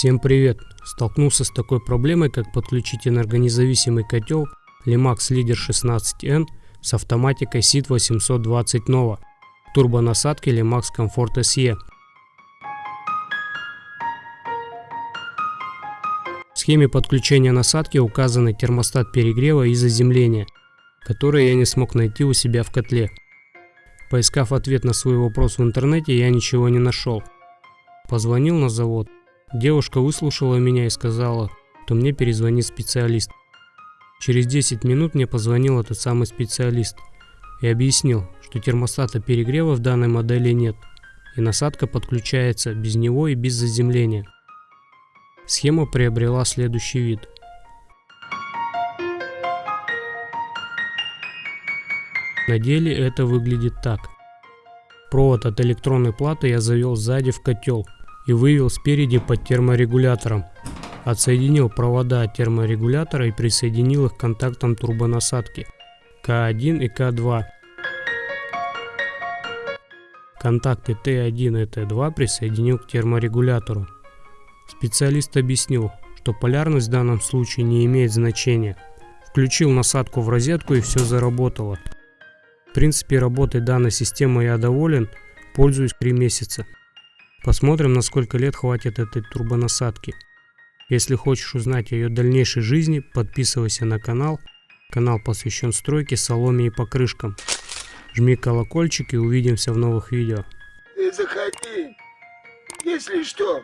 Всем привет! Столкнулся с такой проблемой, как подключить энергонезависимый котел Limax Leader 16N с автоматикой SID 820 Nova турбонасадки Limax Comfort SE. В схеме подключения насадки указаны термостат перегрева и заземления, которые я не смог найти у себя в котле. Поискав ответ на свой вопрос в интернете, я ничего не нашел. Позвонил на завод. Девушка выслушала меня и сказала, что мне перезвонит специалист. Через 10 минут мне позвонил этот самый специалист и объяснил, что термостата перегрева в данной модели нет, и насадка подключается без него и без заземления. Схема приобрела следующий вид. На деле это выглядит так. Провод от электронной платы я завел сзади в котел и вывел спереди под терморегулятором. Отсоединил провода от терморегулятора и присоединил их к контактам турбонасадки К1 и К2. Контакты Т1 и Т2 присоединил к терморегулятору. Специалист объяснил, что полярность в данном случае не имеет значения. Включил насадку в розетку и все заработало. В принципе, работой данной системы я доволен, пользуюсь 3 месяца. Посмотрим, на сколько лет хватит этой турбонасадки. Если хочешь узнать о ее дальнейшей жизни, подписывайся на канал. Канал посвящен стройке, соломе и покрышкам. Жми колокольчик и увидимся в новых видео. Ты заходи, если что.